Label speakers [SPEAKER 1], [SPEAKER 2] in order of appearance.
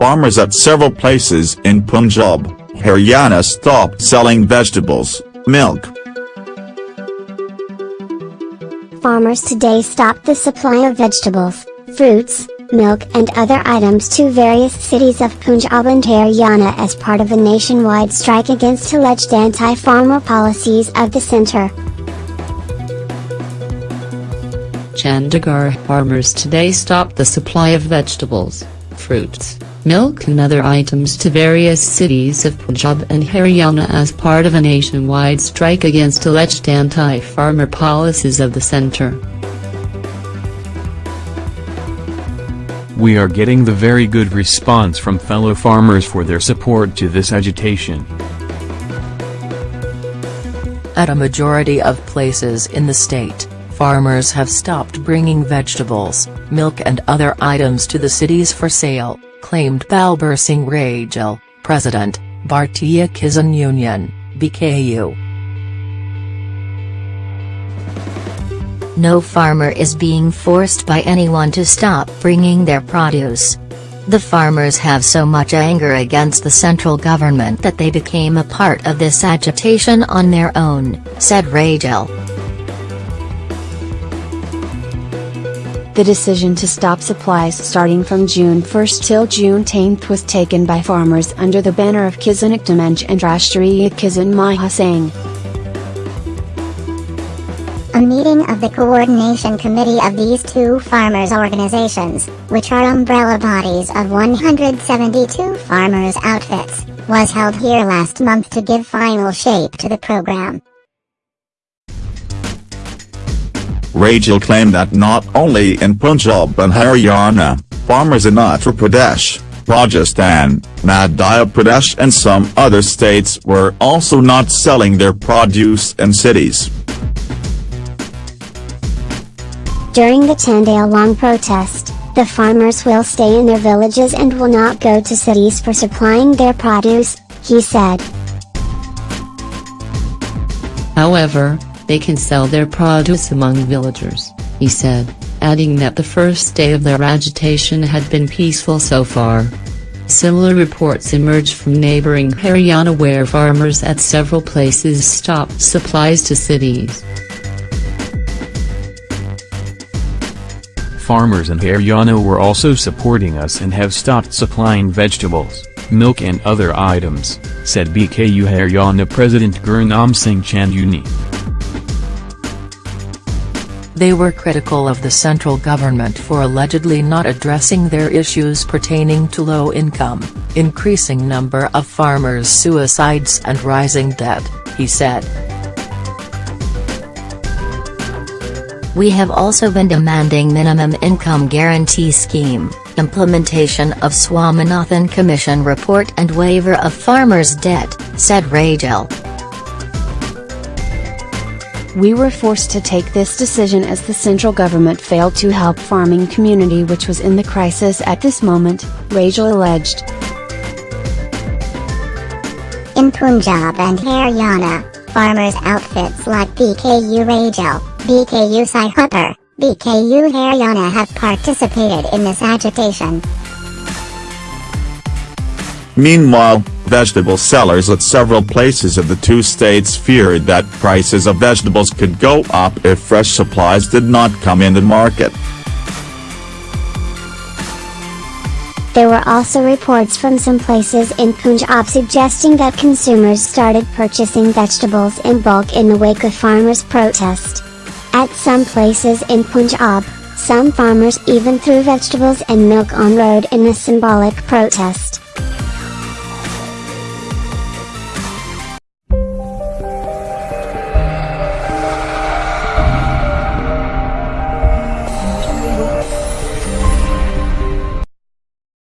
[SPEAKER 1] farmers at several places in Punjab, Haryana stopped selling vegetables, milk.
[SPEAKER 2] Farmers today stopped the supply of vegetables, fruits, milk and other items to various cities of Punjab and Haryana as part of a nationwide strike against alleged anti-farmer policies of the centre.
[SPEAKER 3] Chandigarh farmers today stopped the supply of vegetables, fruits, milk and other items to various cities of Punjab and Haryana as part of a nationwide strike against alleged anti-farmer policies of the centre.
[SPEAKER 4] We are getting the very good response from fellow farmers for their support to this agitation.
[SPEAKER 5] At a majority of places in the state, farmers have stopped bringing vegetables, milk and other items to the cities for sale, claimed Balbir Singh Rajewal, President, Bhartiya Kisan Union, BKU.
[SPEAKER 6] No farmer is being forced by anyone to stop bringing their produce. The farmers have so much anger against the central government that they became a part of this agitation on their own, said Rajewal.
[SPEAKER 7] The decision to stop supplies starting from June 1 till June 10 was taken by farmers under the banner of Kisan Ekta and Rashtriya Kisan Mahasangh.
[SPEAKER 2] A meeting of the coordination committee of these two farmers' organizations, which are umbrella bodies of 172 farmers' outfits, was held here last month to give final shape to the program.
[SPEAKER 1] Rajewal claimed that not only in Punjab and Haryana, farmers in Uttar Pradesh, Rajasthan, Madhya Pradesh and some other states were also not selling their produce in cities.
[SPEAKER 2] During the 10-day-long protest, the farmers will stay in their villages and will not go to cities for supplying their produce, he said.
[SPEAKER 3] However, they can sell their produce among villagers, he said, adding that the first day of their agitation had been peaceful so far. Similar reports emerged from neighboring Haryana where farmers at several places stopped supplies to cities.
[SPEAKER 4] Farmers in Haryana were also supporting us and have stopped supplying vegetables, milk and other items, said BKU Haryana President Gurnam Singh Chanduni.
[SPEAKER 5] They were critical of the central government for allegedly not addressing their issues pertaining to low income, increasing number of farmers' suicides and rising debt, he said.
[SPEAKER 6] We have also been demanding minimum income guarantee scheme, implementation of Swaminathan Commission report and waiver of farmers' debt, said Rajewal.
[SPEAKER 7] We were forced to take this decision as the central government failed to help farming community which was in the crisis at this moment, Rajewal alleged.
[SPEAKER 2] In Punjab and Haryana, farmers' outfits like BKU Rajewal, BKU Sidhupur, BKU Haryana have participated in this agitation.
[SPEAKER 1] Meanwhile, vegetable sellers at several places of the two states feared that prices of vegetables could go up if fresh supplies did not come in the market.
[SPEAKER 2] There were also reports from some places in Punjab suggesting that consumers started purchasing vegetables in bulk in the wake of farmers' protest. At some places in Punjab, some farmers even threw vegetables and milk on road in a symbolic protest.